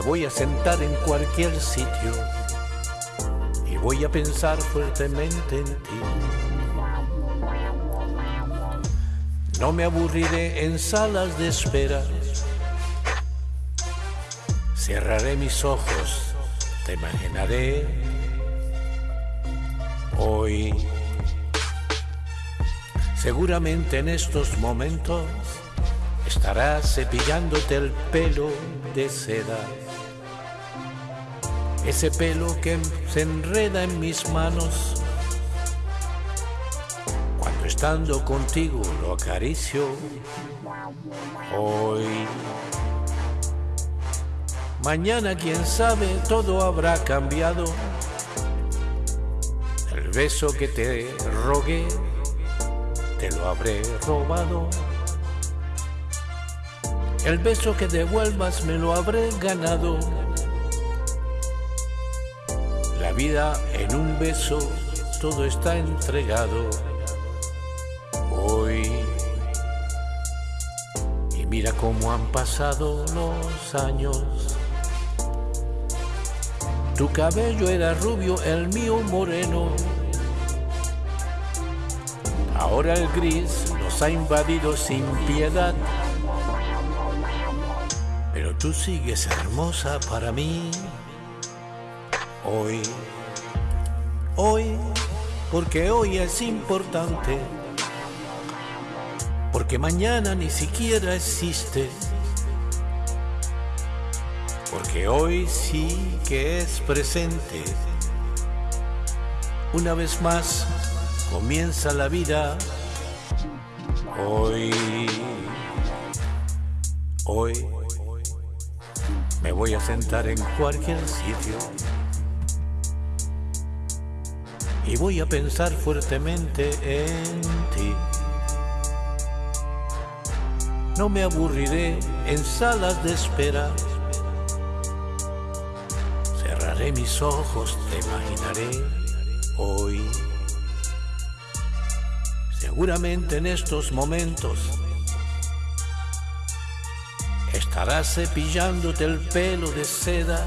voy a sentar en cualquier sitio y voy a pensar fuertemente en ti. No me aburriré en salas de espera. Cerraré mis ojos, te imaginaré hoy. Seguramente en estos momentos estarás cepillándote el pelo de seda. Ese pelo que se enreda en mis manos estando contigo lo acaricio hoy. Mañana, quién sabe, todo habrá cambiado. El beso que te rogué, te lo habré robado. El beso que devuelvas me lo habré ganado. La vida en un beso, todo está entregado hoy. Y mira cómo han pasado los años. Tu cabello era rubio, el mío moreno. Ahora el gris nos ha invadido sin piedad. Pero tú sigues hermosa para mí. Hoy, hoy, porque hoy es importante porque mañana ni siquiera existe. Porque hoy sí que es presente. Una vez más comienza la vida. Hoy, hoy me voy a sentar en cualquier sitio y voy a pensar fuertemente en ti. No me aburriré en salas de espera. Cerraré mis ojos, te imaginaré hoy. Seguramente en estos momentos estarás cepillándote el pelo de seda.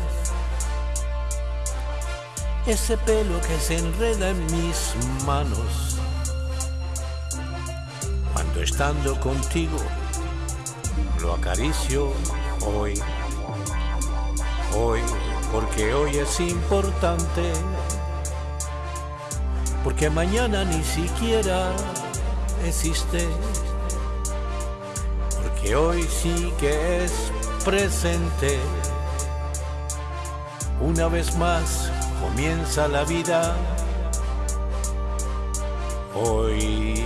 Ese pelo que se enreda en mis manos. Cuando estando contigo lo acaricio hoy, hoy, porque hoy es importante, porque mañana ni siquiera existe, porque hoy sí que es presente. Una vez más comienza la vida, hoy.